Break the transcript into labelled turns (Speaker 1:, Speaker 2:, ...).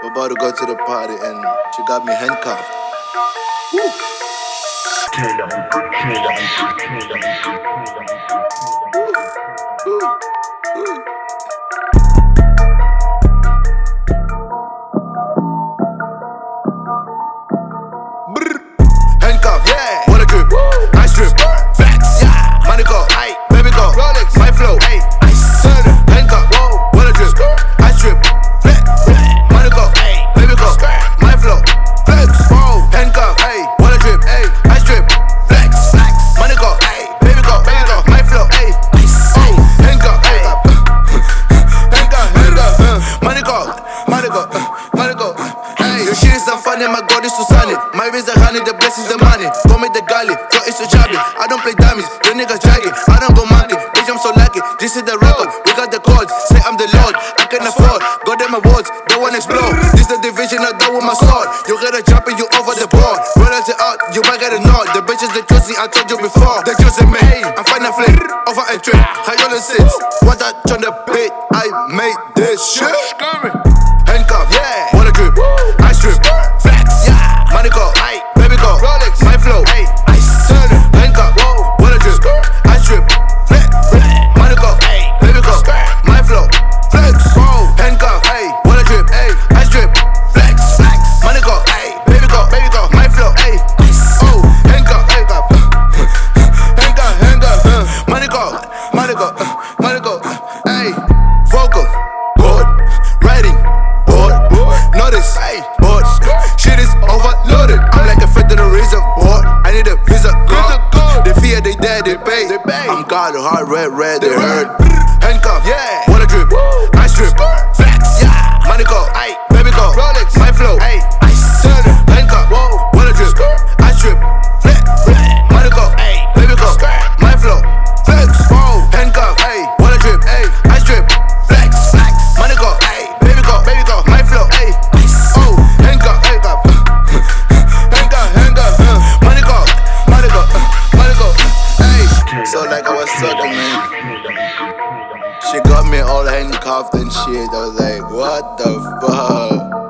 Speaker 1: We're about to go to the party and she got me handcuffed. Brr. Shit is so funny, my God is so sunny. My raise are honey, the blessings, the money. Call me the gully, so it's a jobby. I don't play dummies, your niggas dragging. I don't go monkey, bitch, I'm so lucky. This is the record, we got the chords. Say I'm the Lord, I can afford. Got them awards, they wanna explode. This is the division, I done with my sword. You gotta jump and you over the board. Royalty out, you might get a nod. The bitches they choosing, I told you before. They choosing me, I'm fine a flip, over a trip. How you all sits? What I on the beat, I made this shit. God, the hard red, red, they hurt. Handcuff, yeah. She got me all handcuffed and shit. I was like, what the fuck?